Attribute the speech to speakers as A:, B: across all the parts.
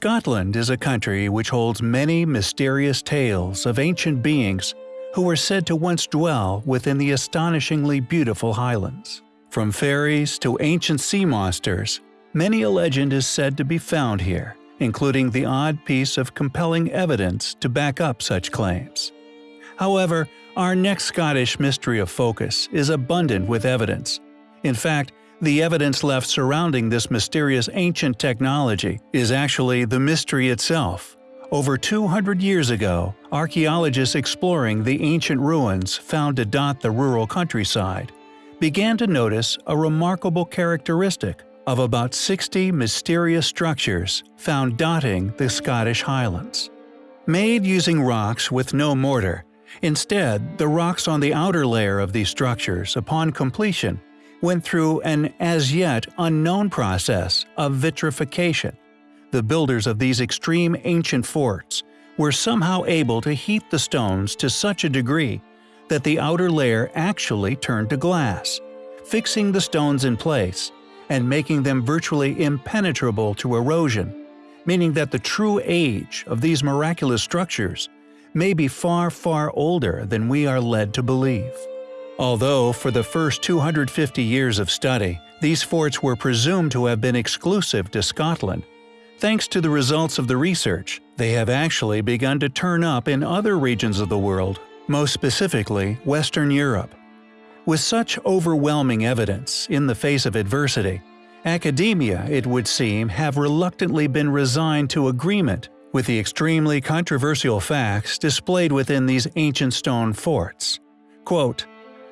A: Scotland is a country which holds many mysterious tales of ancient beings who were said to once dwell within the astonishingly beautiful Highlands. From fairies to ancient sea monsters, many a legend is said to be found here, including the odd piece of compelling evidence to back up such claims. However, our next Scottish mystery of focus is abundant with evidence. In fact, the evidence left surrounding this mysterious ancient technology is actually the mystery itself. Over 200 years ago, archaeologists exploring the ancient ruins found to dot the rural countryside began to notice a remarkable characteristic of about 60 mysterious structures found dotting the Scottish Highlands. Made using rocks with no mortar, instead the rocks on the outer layer of these structures upon completion went through an as yet unknown process of vitrification. The builders of these extreme ancient forts were somehow able to heat the stones to such a degree that the outer layer actually turned to glass, fixing the stones in place and making them virtually impenetrable to erosion, meaning that the true age of these miraculous structures may be far far older than we are led to believe. Although for the first 250 years of study, these forts were presumed to have been exclusive to Scotland, thanks to the results of the research, they have actually begun to turn up in other regions of the world, most specifically Western Europe. With such overwhelming evidence in the face of adversity, academia, it would seem, have reluctantly been resigned to agreement with the extremely controversial facts displayed within these ancient stone forts. Quote,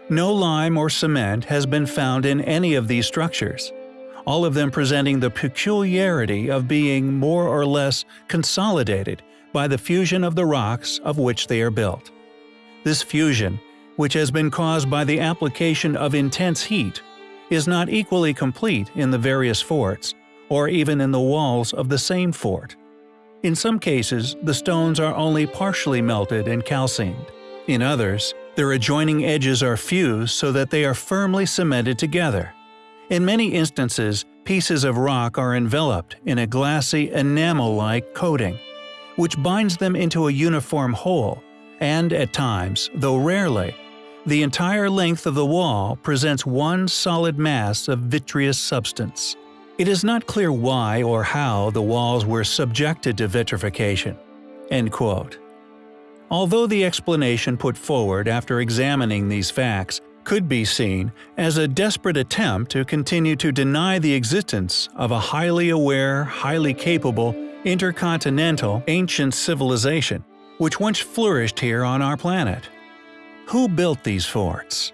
A: no lime or cement has been found in any of these structures, all of them presenting the peculiarity of being more or less consolidated by the fusion of the rocks of which they are built. This fusion, which has been caused by the application of intense heat, is not equally complete in the various forts, or even in the walls of the same fort. In some cases, the stones are only partially melted and calcined. In others, their adjoining edges are fused so that they are firmly cemented together. In many instances, pieces of rock are enveloped in a glassy enamel-like coating, which binds them into a uniform whole, and at times, though rarely, the entire length of the wall presents one solid mass of vitreous substance. It is not clear why or how the walls were subjected to vitrification." End quote. Although the explanation put forward after examining these facts could be seen as a desperate attempt to continue to deny the existence of a highly aware, highly capable, intercontinental, ancient civilization, which once flourished here on our planet. Who built these forts?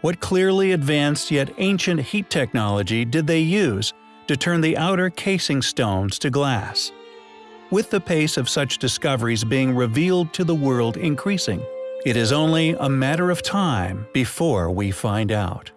A: What clearly advanced yet ancient heat technology did they use to turn the outer casing stones to glass? With the pace of such discoveries being revealed to the world increasing. It is only a matter of time before we find out.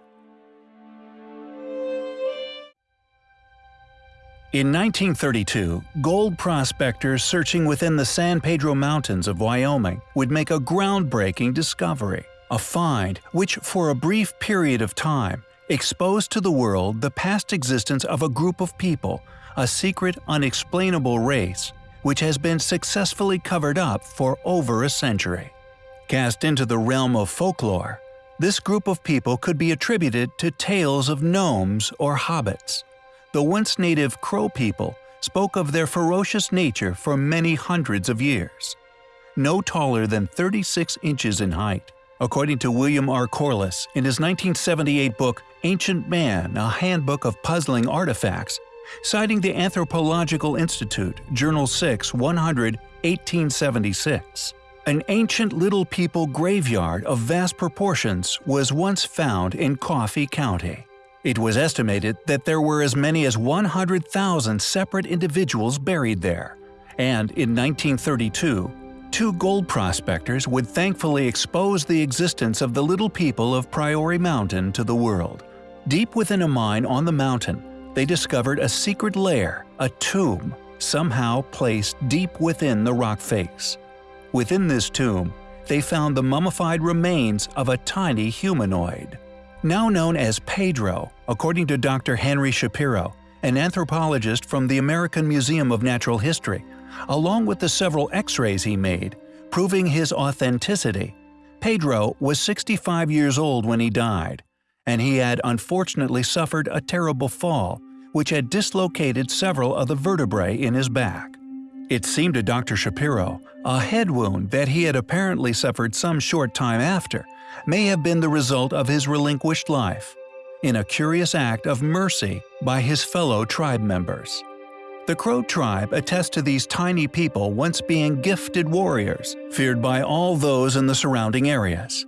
A: In 1932, gold prospectors searching within the San Pedro Mountains of Wyoming would make a groundbreaking discovery, a find which for a brief period of time exposed to the world the past existence of a group of people, a secret unexplainable race which has been successfully covered up for over a century. Cast into the realm of folklore, this group of people could be attributed to tales of gnomes or hobbits. The once native Crow people spoke of their ferocious nature for many hundreds of years. No taller than 36 inches in height, according to William R. Corliss in his 1978 book Ancient Man, a Handbook of Puzzling Artifacts, citing the Anthropological Institute, Journal 6, 100, 1876. An ancient Little People graveyard of vast proportions was once found in Coffee County. It was estimated that there were as many as 100,000 separate individuals buried there, and in 1932, two gold prospectors would thankfully expose the existence of the Little People of Pryor Mountain to the world. Deep within a mine on the mountain, they discovered a secret lair, a tomb, somehow placed deep within the rock face. Within this tomb, they found the mummified remains of a tiny humanoid. Now known as Pedro, according to Dr. Henry Shapiro, an anthropologist from the American Museum of Natural History, along with the several x-rays he made, proving his authenticity. Pedro was 65 years old when he died, and he had unfortunately suffered a terrible fall, which had dislocated several of the vertebrae in his back. It seemed to Dr. Shapiro a head wound that he had apparently suffered some short time after may have been the result of his relinquished life, in a curious act of mercy by his fellow tribe members. The Crow tribe attests to these tiny people once being gifted warriors, feared by all those in the surrounding areas.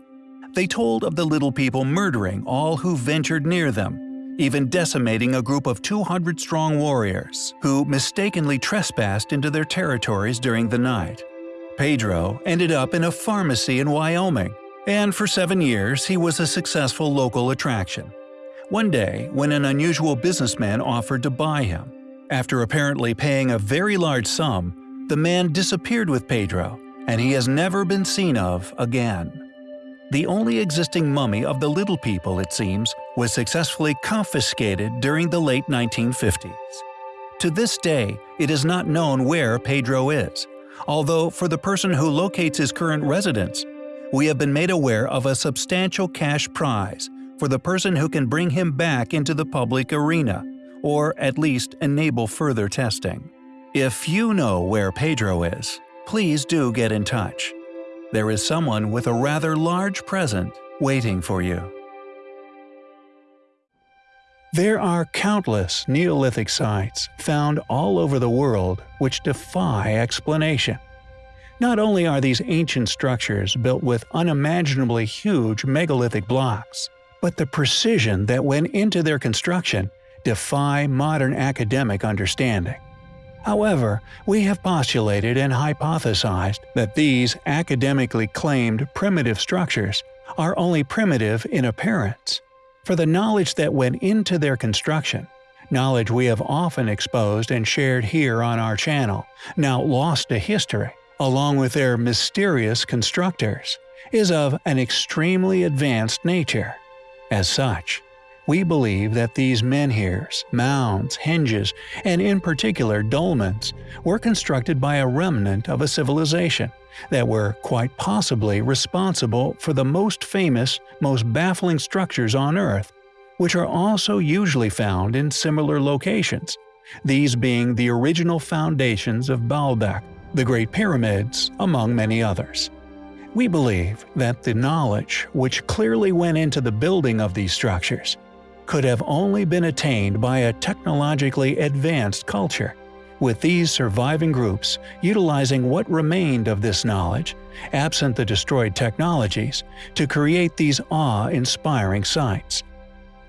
A: They told of the little people murdering all who ventured near them, even decimating a group of 200-strong warriors who mistakenly trespassed into their territories during the night. Pedro ended up in a pharmacy in Wyoming, and for seven years he was a successful local attraction. One day, when an unusual businessman offered to buy him, after apparently paying a very large sum, the man disappeared with Pedro, and he has never been seen of again. The only existing mummy of the Little People, it seems, was successfully confiscated during the late 1950s. To this day, it is not known where Pedro is, although for the person who locates his current residence, we have been made aware of a substantial cash prize for the person who can bring him back into the public arena, or at least enable further testing. If you know where Pedro is, please do get in touch. There is someone with a rather large present waiting for you. There are countless Neolithic sites found all over the world which defy explanation. Not only are these ancient structures built with unimaginably huge megalithic blocks, but the precision that went into their construction defy modern academic understanding. However, we have postulated and hypothesized that these academically claimed primitive structures are only primitive in appearance for the knowledge that went into their construction, knowledge we have often exposed and shared here on our channel, now lost to history, along with their mysterious constructors, is of an extremely advanced nature. As such, we believe that these menhirs, mounds, henges, and in particular dolmens, were constructed by a remnant of a civilization that were quite possibly responsible for the most famous, most baffling structures on Earth, which are also usually found in similar locations, these being the original foundations of Baalbek, the Great Pyramids, among many others. We believe that the knowledge which clearly went into the building of these structures could have only been attained by a technologically advanced culture, with these surviving groups utilizing what remained of this knowledge, absent the destroyed technologies, to create these awe-inspiring sites.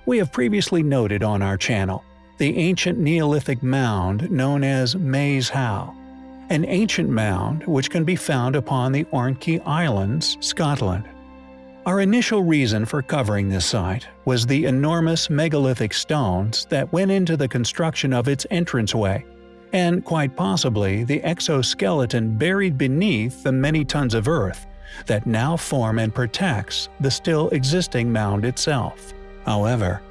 A: We have previously noted on our channel the ancient Neolithic mound known as Maes Howe, an ancient mound which can be found upon the Orkney Islands, Scotland. Our initial reason for covering this site was the enormous megalithic stones that went into the construction of its entranceway, and quite possibly the exoskeleton buried beneath the many tons of earth that now form and protects the still existing mound itself. However,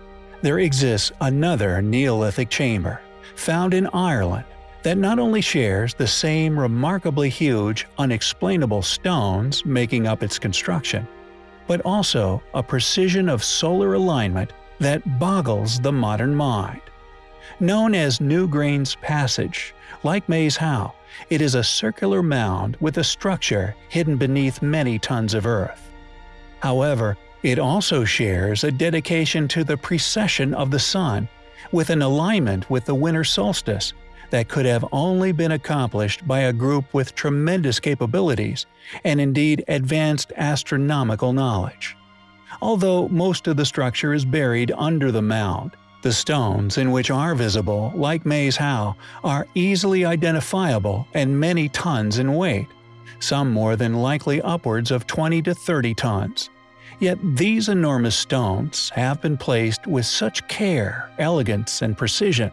A: there exists another Neolithic chamber, found in Ireland, that not only shares the same remarkably huge, unexplainable stones making up its construction, but also a precision of solar alignment that boggles the modern mind. Known as Newgrange Passage, like Maes Howe, it is a circular mound with a structure hidden beneath many tons of earth. However, it also shares a dedication to the precession of the sun, with an alignment with the winter solstice that could have only been accomplished by a group with tremendous capabilities and indeed advanced astronomical knowledge. Although most of the structure is buried under the mound, the stones in which are visible, like Maes Howe, are easily identifiable and many tons in weight, some more than likely upwards of 20 to 30 tons. Yet these enormous stones have been placed with such care, elegance, and precision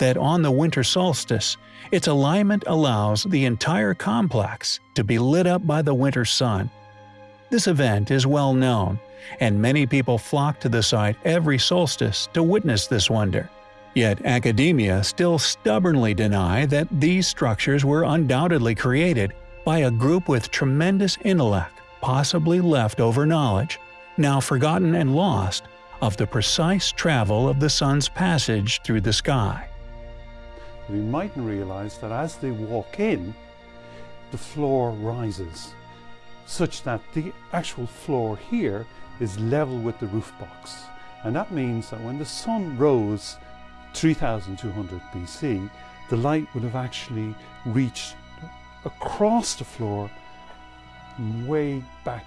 A: that on the winter solstice, its alignment allows the entire complex to be lit up by the winter sun. This event is well known, and many people flock to the site every solstice to witness this wonder. Yet academia still stubbornly deny that these structures were undoubtedly created by a group with tremendous intellect, possibly leftover knowledge, now forgotten and lost, of the precise travel of the sun's passage through the sky.
B: We mightn't realize that as they walk in, the floor rises, such that the actual floor here is level with the roof box. And that means that when the sun rose 3200 BC, the light would have actually reached across the floor way back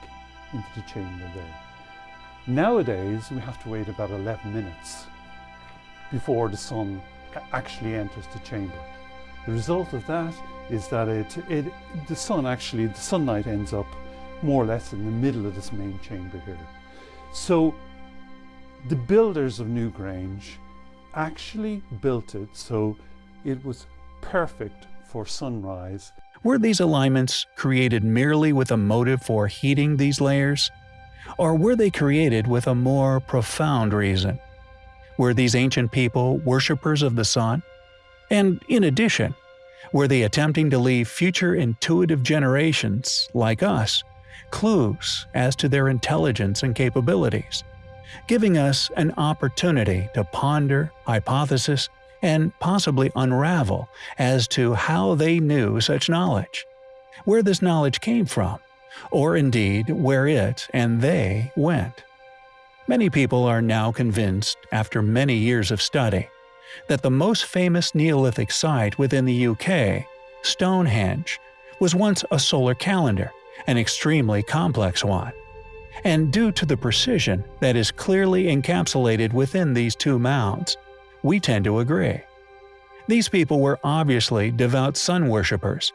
B: into the chamber there. Nowadays, we have to wait about 11 minutes before the sun actually enters the chamber. The result of that is that it, it, the sun actually, the sunlight ends up more or less in the middle of this main chamber here. So the builders of Newgrange actually built it so it was perfect for sunrise.
A: Were these alignments created merely with a motive for heating these layers? Or were they created with a more profound reason? Were these ancient people worshippers of the sun? And in addition, were they attempting to leave future intuitive generations, like us, clues as to their intelligence and capabilities, giving us an opportunity to ponder, hypothesis, and possibly unravel as to how they knew such knowledge, where this knowledge came from, or indeed where it and they went. Many people are now convinced, after many years of study, that the most famous Neolithic site within the UK, Stonehenge, was once a solar calendar, an extremely complex one. And due to the precision that is clearly encapsulated within these two mounds, we tend to agree. These people were obviously devout sun worshippers,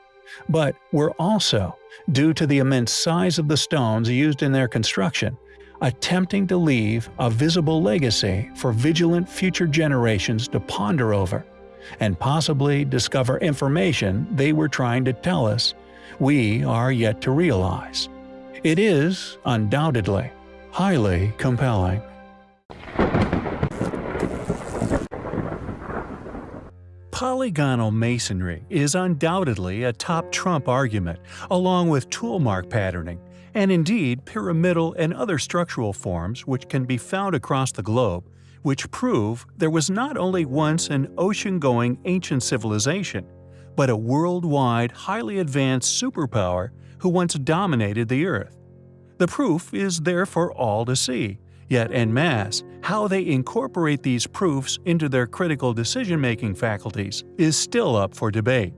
A: but were also, due to the immense size of the stones used in their construction, attempting to leave a visible legacy for vigilant future generations to ponder over, and possibly discover information they were trying to tell us we are yet to realize. It is, undoubtedly, highly compelling. Polygonal masonry is undoubtedly a top trump argument, along with toolmark patterning, and indeed pyramidal and other structural forms which can be found across the globe, which prove there was not only once an ocean-going ancient civilization, but a worldwide highly advanced superpower who once dominated the Earth. The proof is there for all to see, Yet en masse, how they incorporate these proofs into their critical decision-making faculties is still up for debate.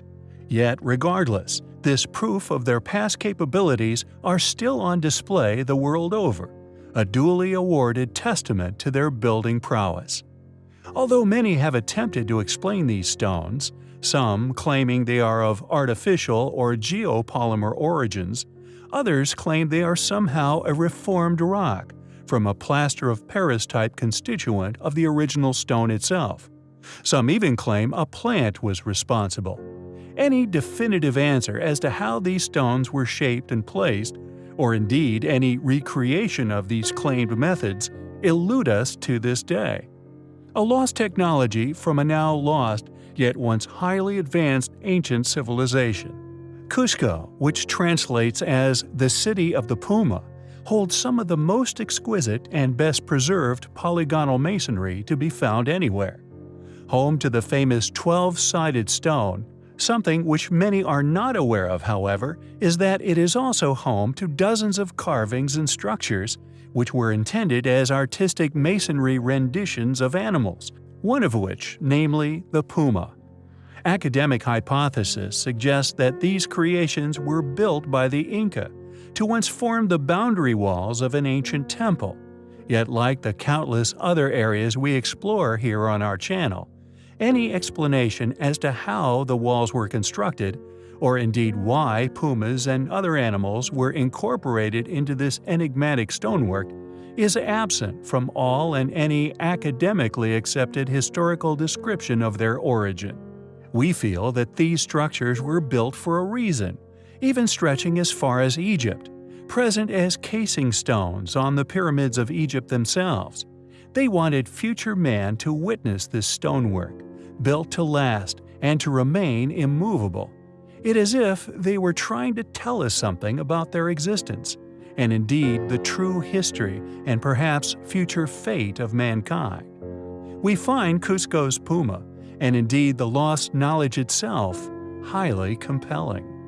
A: Yet regardless, this proof of their past capabilities are still on display the world over, a duly awarded testament to their building prowess. Although many have attempted to explain these stones, some claiming they are of artificial or geopolymer origins, others claim they are somehow a reformed rock, from a plaster of Paris type constituent of the original stone itself. Some even claim a plant was responsible. Any definitive answer as to how these stones were shaped and placed, or indeed any recreation of these claimed methods, elude us to this day. A lost technology from a now lost, yet once highly advanced ancient civilization. Cusco, which translates as the City of the Puma, holds some of the most exquisite and best preserved polygonal masonry to be found anywhere. Home to the famous 12-sided stone, something which many are not aware of, however, is that it is also home to dozens of carvings and structures which were intended as artistic masonry renditions of animals, one of which, namely the puma. Academic hypothesis suggests that these creations were built by the Inca, to once form the boundary walls of an ancient temple. Yet like the countless other areas we explore here on our channel, any explanation as to how the walls were constructed, or indeed why pumas and other animals were incorporated into this enigmatic stonework, is absent from all and any academically accepted historical description of their origin. We feel that these structures were built for a reason, even stretching as far as Egypt, present as casing stones on the pyramids of Egypt themselves. They wanted future man to witness this stonework, built to last and to remain immovable. It is as if they were trying to tell us something about their existence, and indeed the true history and perhaps future fate of mankind. We find Cusco's Puma, and indeed the lost knowledge itself, highly compelling.